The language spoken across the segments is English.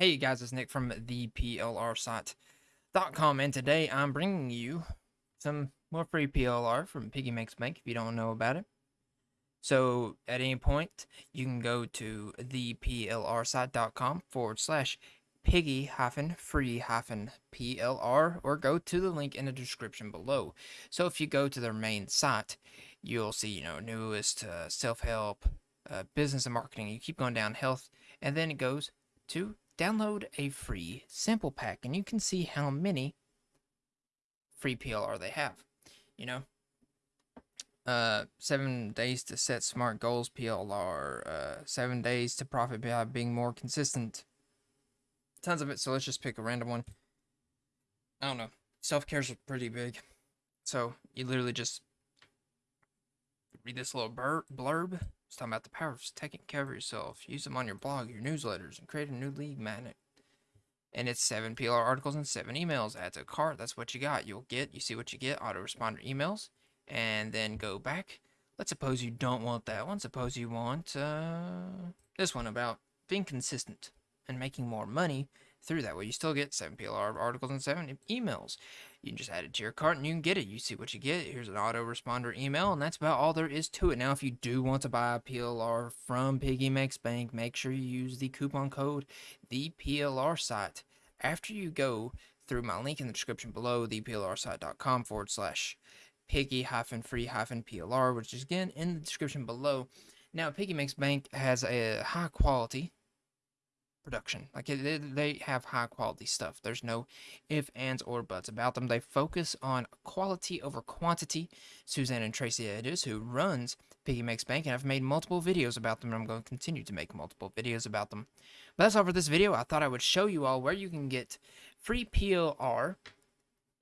Hey guys, it's Nick from the PLRsite.com and today I'm bringing you some more free PLR from Piggy Makes Bank if you don't know about it. So at any point you can go to the PLRsite.com forward slash piggy hyphen free hyphen PLR or go to the link in the description below. So if you go to their main site, you'll see, you know, newest uh, self-help, uh, business and marketing. You keep going down health and then it goes to download a free sample pack and you can see how many free PLR they have. You know, uh, seven days to set smart goals PLR, uh, seven days to profit by being more consistent. Tons of it, so let's just pick a random one. I don't know. Self care's pretty big. So you literally just read this little blurb it's talking about the power of taking care of yourself. Use them on your blog, your newsletters, and create a new lead magnet. And it's seven PLR articles and seven emails. Add to cart. That's what you got. You'll get, you see what you get, autoresponder emails. And then go back. Let's suppose you don't want that one. Suppose you want uh, this one about being consistent and making more money through that way. You still get 7 PLR articles and 7 emails. You can just add it to your cart and you can get it. You see what you get. Here's an autoresponder email, and that's about all there is to it. Now, if you do want to buy a PLR from Piggy Makes Bank, make sure you use the coupon code the PLR site. After you go through my link in the description below, the theplrsite.com forward slash piggy hyphen free hyphen PLR, which is again in the description below. Now, Piggy Makes Bank has a high quality production. Like it, they have high quality stuff. There's no if, ands, or buts about them. They focus on quality over quantity. Suzanne and Tracy Edges, who runs Piggy Makes Bank, and I've made multiple videos about them, and I'm going to continue to make multiple videos about them. But that's all for this video. I thought I would show you all where you can get free PLR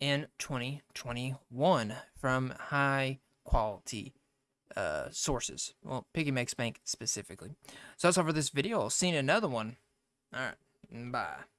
in 2021 from high quality uh, sources. Well, Piggy Makes Bank specifically. So that's all for this video. I'll see you in another one. All right. Bye.